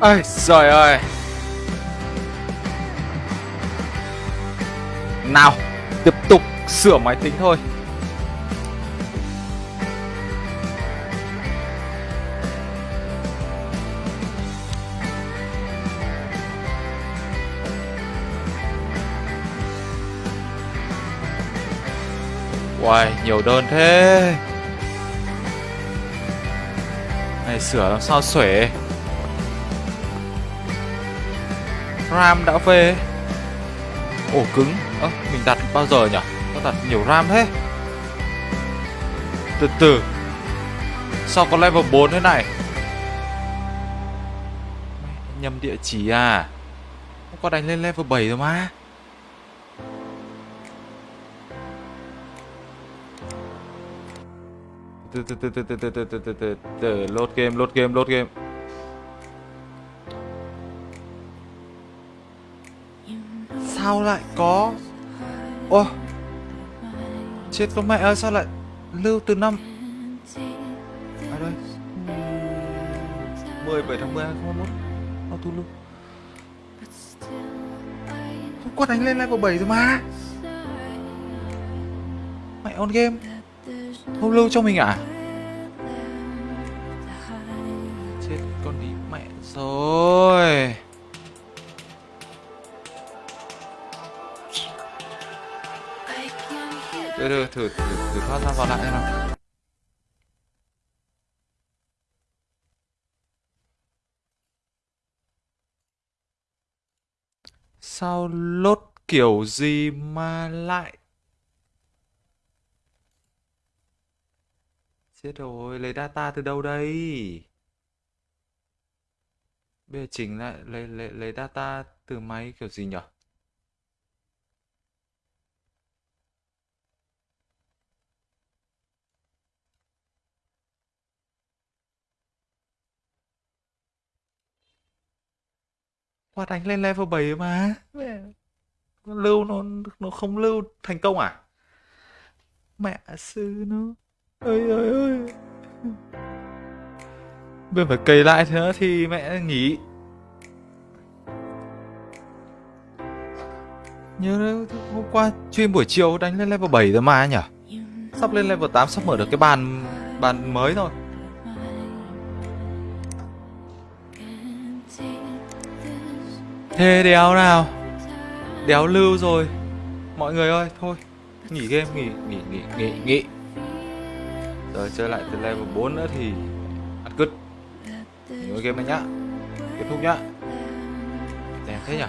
Ây trời ơi. Nào Tiếp tục sửa máy tính thôi. Uầy, nhiều đơn thế. Này sửa làm sao xuể? RAM đã về Ổ cứng Ơ, mình đặt bao giờ nhỉ? nó đặt nhiều RAM thế Từ từ Sao có level 4 thế này Nhầm địa chỉ à Không có đánh lên level 7 rồi mà từ từ từ từ từ từ từ từ từ từ từ load game load game load game sao lại có? Ô chết con mẹ ơi, sao lại lưu từ năm? À đây 17 tháng 10 2021 auto lưu. Không có đánh lên level 7 rồi mà. Mẹ on game. Không lưu cho mình à? Chết con đi mẹ rồi. Thử thử thử thử thoát ra vào lại xem nào Sao lốt kiểu gì mà lại Chết rồi, lấy data từ đâu đây? Bây giờ chỉnh lại lấy lấy lấy data từ máy kiểu gì nhỉ? Qua đánh lên level 7 mà. Lưu nó nó không lưu thành công à? Mẹ sư nó. Ơi ơi ơi bây phải cày lại thế nữa thì mẹ nghỉ. Nhớ hôm qua chuyên buổi chiều đánh lên level 7 rồi mà nhỉ sắp lên level 8 sắp mở được cái bàn bàn mới rồi thế đéo nào? Đéo lưu rồi. Mọi người ơi, thôi, nghỉ game, nghỉ nghỉ nghỉ nghỉ nghỉ. Rồi chơi lại từ level 4 nữa thì ăn cứt. Nghỉ game này nhá. Kết thúc nhá. Đẹp thế nhỉ?